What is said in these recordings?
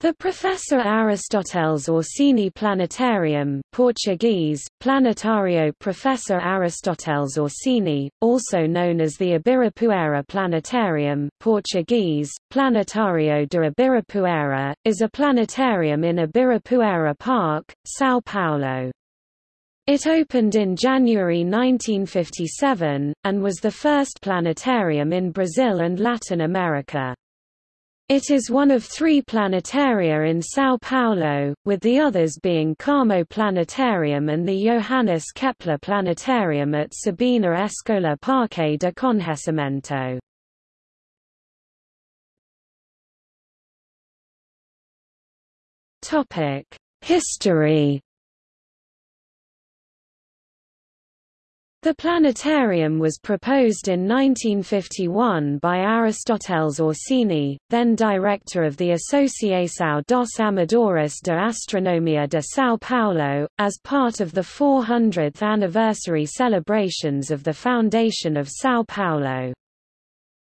The Professor Aristoteles Orsini Planetarium Portuguese, Planetário Professor Aristoteles Orsini, also known as the Ibirapuera Planetarium Portuguese, Planetário de Ibirapuera, is a planetarium in Ibirapuera Park, São Paulo. It opened in January 1957, and was the first planetarium in Brazil and Latin America. It is one of three planetaria in São Paulo, with the others being Carmo Planetarium and the Johannes Kepler Planetarium at Sabina Escola Parque de Conhecimento. History The planetarium was proposed in 1951 by Aristoteles Orsini, then director of the Associação dos Amadores de Astronomia de São Paulo, as part of the 400th anniversary celebrations of the foundation of São Paulo.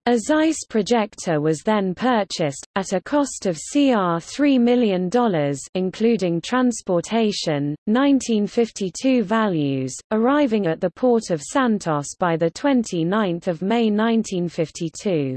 A Zeiss projector was then purchased, at a cost of CR $3 million including transportation, 1952 values, arriving at the port of Santos by 29 May 1952.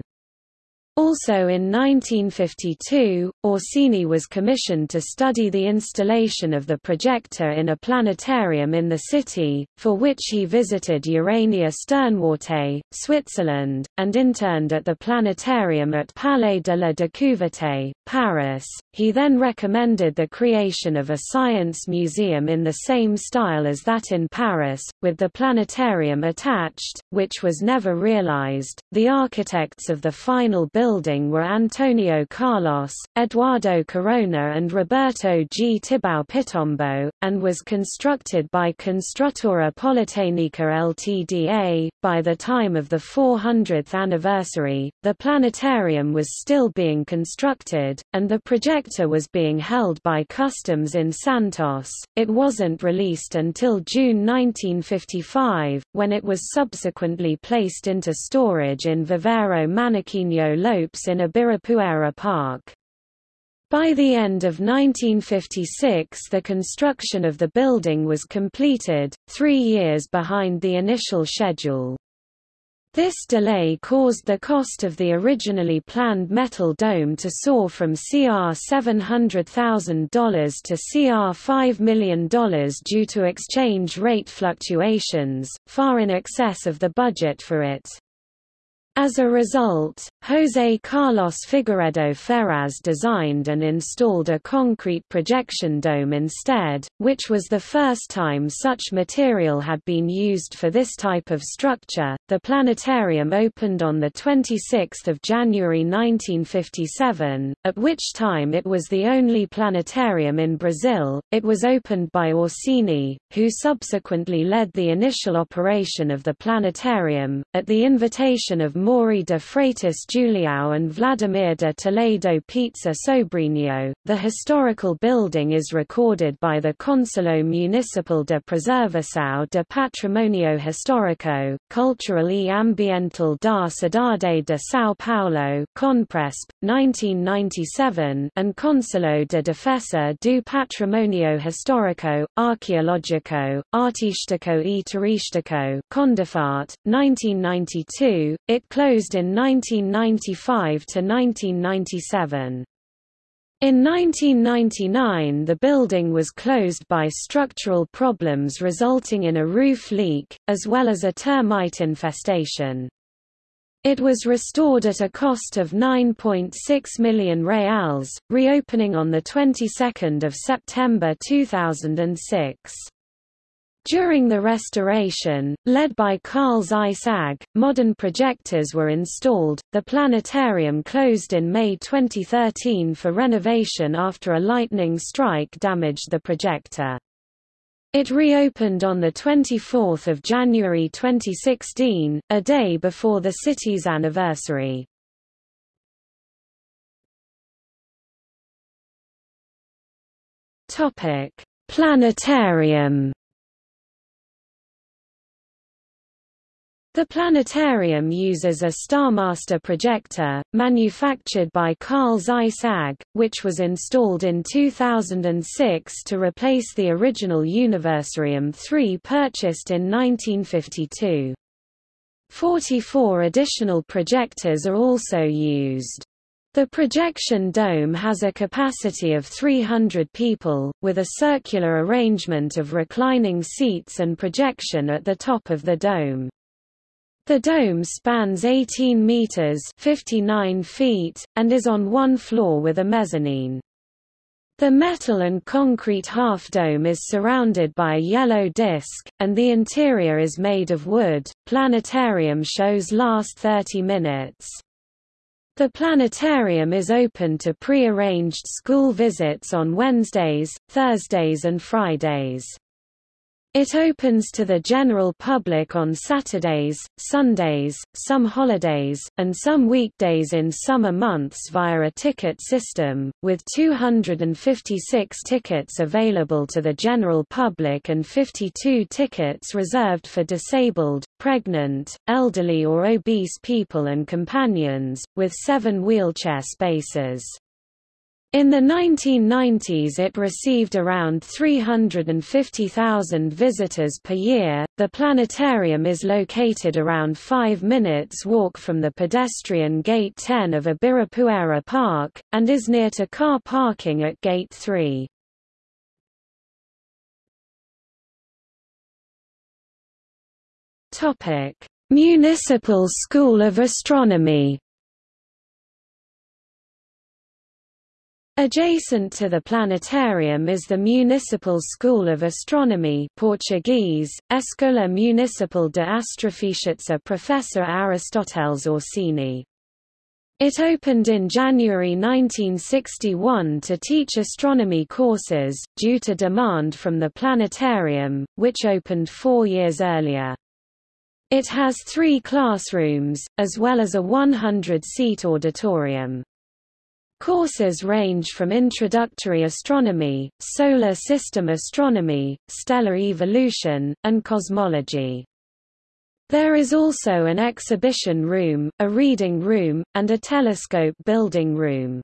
Also in 1952, Orsini was commissioned to study the installation of the projector in a planetarium in the city, for which he visited Urania Sternwarte, Switzerland, and interned at the planetarium at Palais de la Découverte, Paris. He then recommended the creation of a science museum in the same style as that in Paris, with the planetarium attached, which was never realized. The architects of the final building building were Antonio Carlos, Eduardo Corona and Roberto G. Tibau Pitombo, and was constructed by Construtora Politecnica Ltda. By the time of the 400th anniversary, the planetarium was still being constructed, and the projector was being held by Customs in Santos. It wasn't released until June 1955, when it was subsequently placed into storage in Viveiro Manequinho Lopes in Ibirapuera Park. By the end of 1956 the construction of the building was completed, three years behind the initial schedule. This delay caused the cost of the originally planned metal dome to soar from CR $700,000 to CR $5 million due to exchange rate fluctuations, far in excess of the budget for it. As a result, José Carlos Figueiredo Ferraz designed and installed a concrete projection dome instead, which was the first time such material had been used for this type of structure. The planetarium opened on the 26th of January 1957, at which time it was the only planetarium in Brazil. It was opened by Orsini, who subsequently led the initial operation of the planetarium at the invitation of Maury de Freitas Julião and Vladimir de Toledo Pizza Sobrinho. The historical building is recorded by the Conselho Municipal de Preservação de Patrimônio Histórico, Cultural e Ambiental da Cidade de São Paulo CONPRESP, 1997 and Conselho de Defesa do Patrimônio Histórico, Arqueológico, Artístico e Turístico CONDEPHAAT, 1992, it closed in 1995 to 1997. In 1999 the building was closed by structural problems resulting in a roof leak, as well as a termite infestation. It was restored at a cost of 9.6 million reals, reopening on the 22nd of September 2006. During the restoration, led by Carl Zeiss AG, modern projectors were installed. The planetarium closed in May 2013 for renovation after a lightning strike damaged the projector. It reopened on 24 January 2016, a day before the city's anniversary. Planetarium The planetarium uses a Starmaster projector, manufactured by Carl Zeiss AG, which was installed in 2006 to replace the original Universarium 3 purchased in 1952. 44 additional projectors are also used. The projection dome has a capacity of 300 people, with a circular arrangement of reclining seats and projection at the top of the dome. The dome spans 18 meters 59 feet, and is on one floor with a mezzanine. The metal and concrete half dome is surrounded by a yellow disc, and the interior is made of wood. Planetarium shows last 30 minutes. The planetarium is open to pre-arranged school visits on Wednesdays, Thursdays and Fridays. It opens to the general public on Saturdays, Sundays, some holidays, and some weekdays in summer months via a ticket system, with 256 tickets available to the general public and 52 tickets reserved for disabled, pregnant, elderly or obese people and companions, with seven wheelchair spaces. In the 1990s it received around 350,000 visitors per year. The planetarium is located around 5 minutes walk from the pedestrian Gate 10 of Ibirapuera Park, and is near to car parking at Gate 3. Municipal School of Astronomy Adjacent to the planetarium is the Municipal School of Astronomy Portuguese, Escola Municipal de Astrofísica Professor Aristoteles Orsini. It opened in January 1961 to teach astronomy courses, due to demand from the planetarium, which opened four years earlier. It has three classrooms, as well as a 100-seat auditorium. Courses range from introductory astronomy, solar system astronomy, stellar evolution, and cosmology. There is also an exhibition room, a reading room, and a telescope building room.